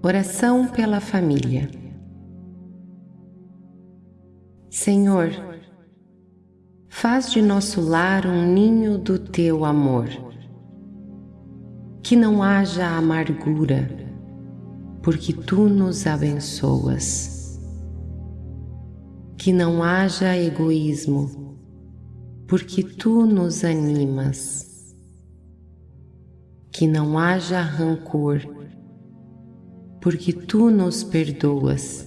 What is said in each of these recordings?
Oração pela família. Senhor, faz de nosso lar um ninho do teu amor. Que não haja amargura, porque tu nos abençoas. Que não haja egoísmo, porque tu nos animas. Que não haja rancor, porque tu nos perdoas.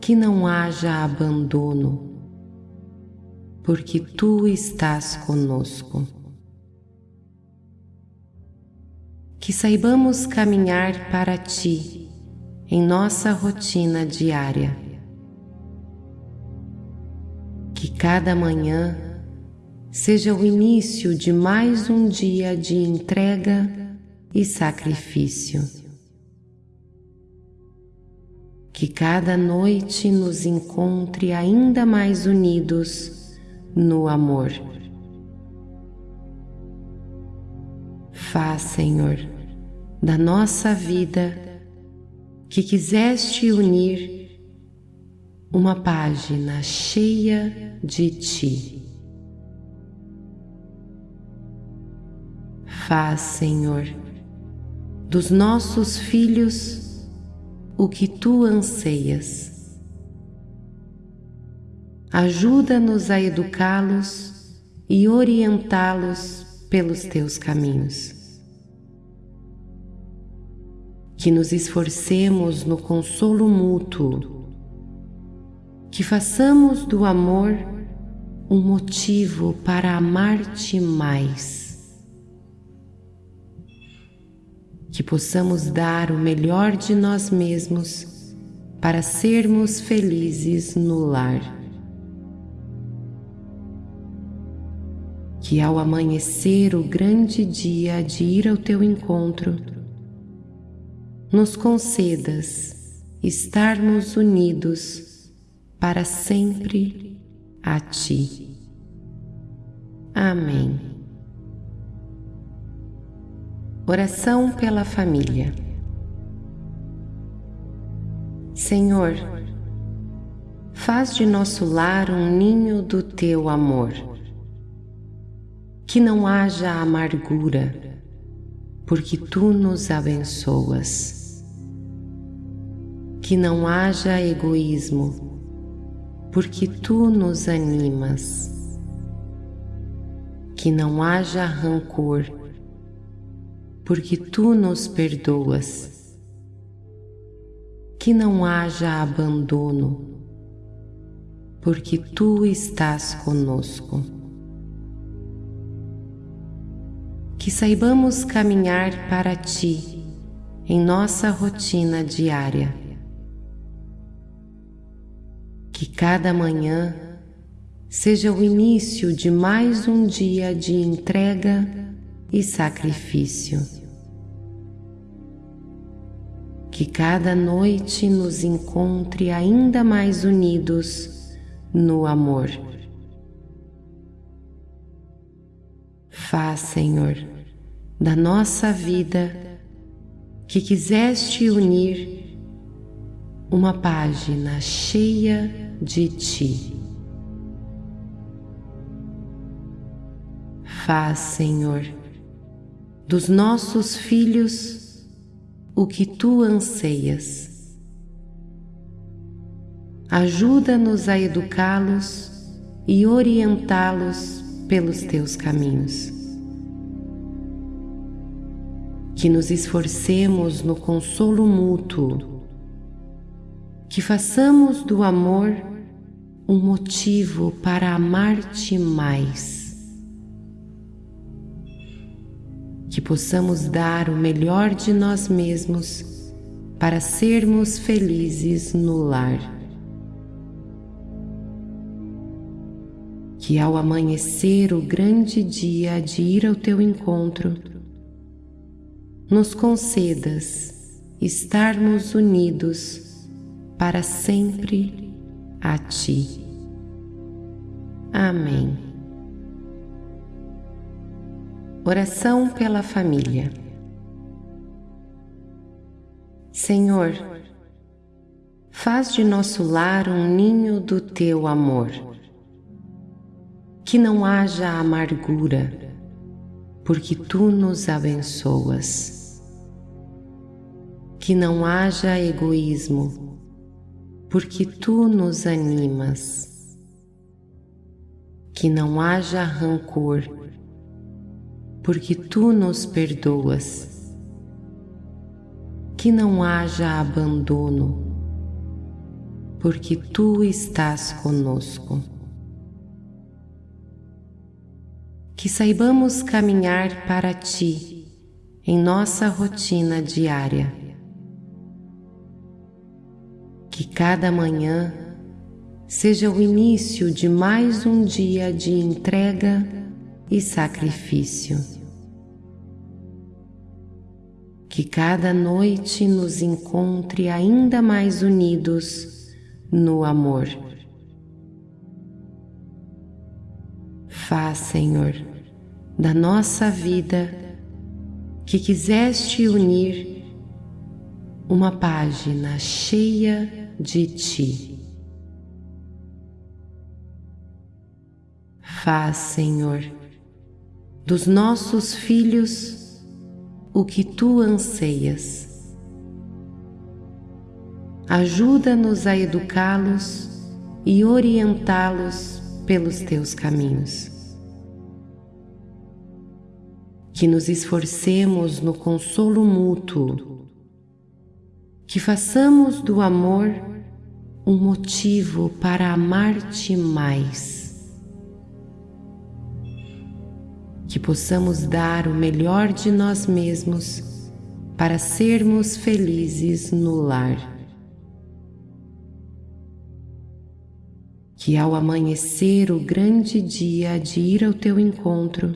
Que não haja abandono, porque tu estás conosco. Que saibamos caminhar para ti em nossa rotina diária. Que cada manhã seja o início de mais um dia de entrega e sacrifício. Que cada noite nos encontre ainda mais unidos no amor. Faz, Senhor, da nossa vida que quiseste unir uma página cheia de Ti. Faz, Senhor, dos nossos filhos o que Tu anseias ajuda-nos a educá-los e orientá-los pelos teus caminhos. Que nos esforcemos no consolo mútuo, que façamos do amor um motivo para amar-te mais. Que possamos dar o melhor de nós mesmos para sermos felizes no lar. que ao amanhecer o grande dia de ir ao teu encontro, nos concedas estarmos unidos para sempre a Ti. Amém. Oração pela família. Senhor, faz de nosso lar um ninho do Teu amor que não haja amargura, porque tu nos abençoas. Que não haja egoísmo, porque tu nos animas. Que não haja rancor, porque tu nos perdoas. Que não haja abandono, porque tu estás conosco. que saibamos caminhar para Ti em nossa rotina diária. Que cada manhã seja o início de mais um dia de entrega e sacrifício. Que cada noite nos encontre ainda mais unidos no amor. Faz, Senhor, da nossa vida que quiseste unir uma página cheia de Ti. Faz, Senhor, dos nossos filhos o que Tu anseias. Ajuda-nos a educá-los e orientá-los pelos Teus caminhos que nos esforcemos no consolo mútuo, que façamos do amor um motivo para amar-te mais, que possamos dar o melhor de nós mesmos para sermos felizes no lar. Que ao amanhecer o grande dia de ir ao teu encontro, nos concedas estarmos unidos para sempre a Ti. Amém. Oração pela família. Senhor, faz de nosso lar um ninho do teu amor. Que não haja amargura, porque tu nos abençoas. Que não haja egoísmo, porque tu nos animas. Que não haja rancor, porque tu nos perdoas. Que não haja abandono, porque tu estás conosco. Que saibamos caminhar para ti em nossa rotina diária. Que cada manhã seja o início de mais um dia de entrega e sacrifício. Que cada noite nos encontre ainda mais unidos no amor. Faz, Senhor, da nossa vida que quiseste unir uma página cheia de Ti. Faz, Senhor, dos nossos filhos o que tu anseias. Ajuda-nos a educá-los e orientá-los pelos teus caminhos. Que nos esforcemos no consolo mútuo, que façamos do amor um motivo para amar-te mais possamos dar o melhor de nós mesmos para sermos felizes no lar. Que ao amanhecer o grande dia de ir ao teu encontro,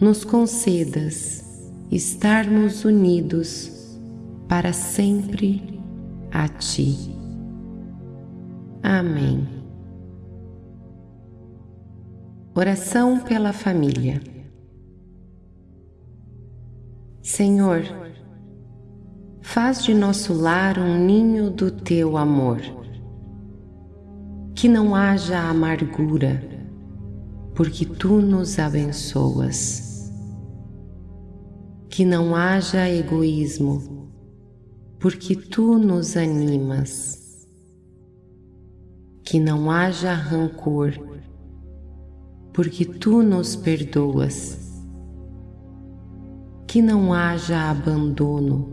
nos concedas estarmos unidos para sempre a Ti. Amém. Oração pela família. Senhor, faz de nosso lar um ninho do teu amor. Que não haja amargura, porque tu nos abençoas. Que não haja egoísmo, porque tu nos animas. Que não haja rancor, porque tu nos perdoas. Que não haja abandono,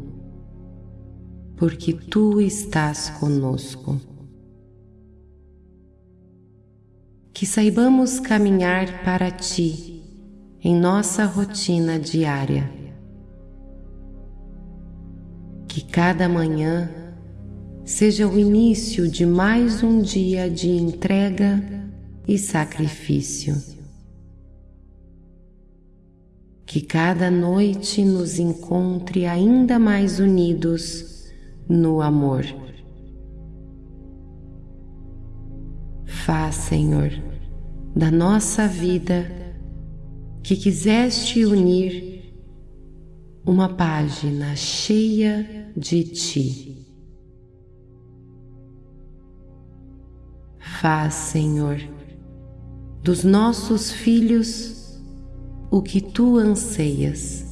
porque tu estás conosco. Que saibamos caminhar para ti em nossa rotina diária. Que cada manhã seja o início de mais um dia de entrega e sacrifício que cada noite nos encontre ainda mais unidos no amor. Faz, Senhor, da nossa vida que quiseste unir uma página cheia de Ti. Faz, Senhor, dos nossos filhos o que tu anseias.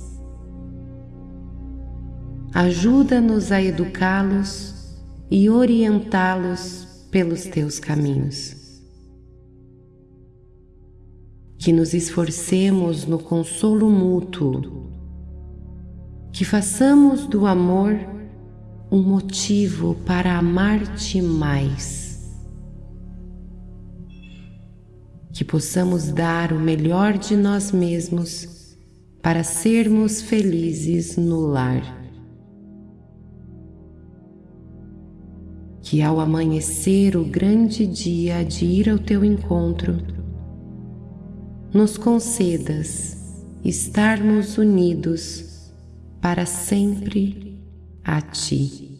Ajuda-nos a educá-los e orientá-los pelos teus caminhos. Que nos esforcemos no consolo mútuo, que façamos do amor um motivo para amar-te mais que possamos dar o melhor de nós mesmos para sermos felizes no lar. Que ao amanhecer o grande dia de ir ao teu encontro, nos concedas estarmos unidos para sempre a Ti.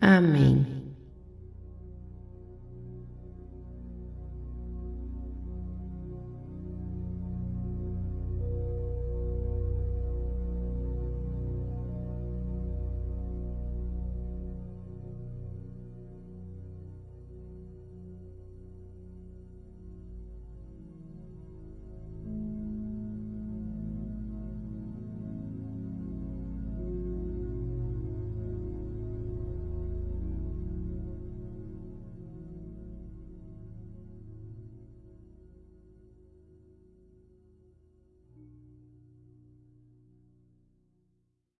Amém.